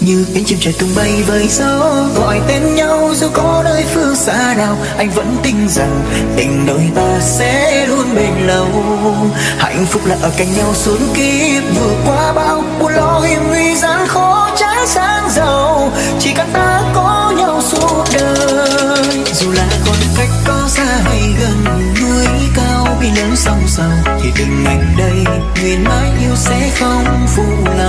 như cánh chim trời tung bay với gió, gọi tên nhau dù có nơi phương xa nào, anh vẫn tin rằng tình đôi ta sẽ luôn bền lâu. Hạnh phúc là ở cạnh nhau suốt kiếp, vượt qua bao buồn lo hiểm nguy gian khó trái sáng giàu. Chỉ cần ta có nhau suốt đời, dù là còn cách có xa hay gần, núi cao bi lớn sóng sầu thì tình anh đây nguyện mãi yêu sẽ không phụ lòng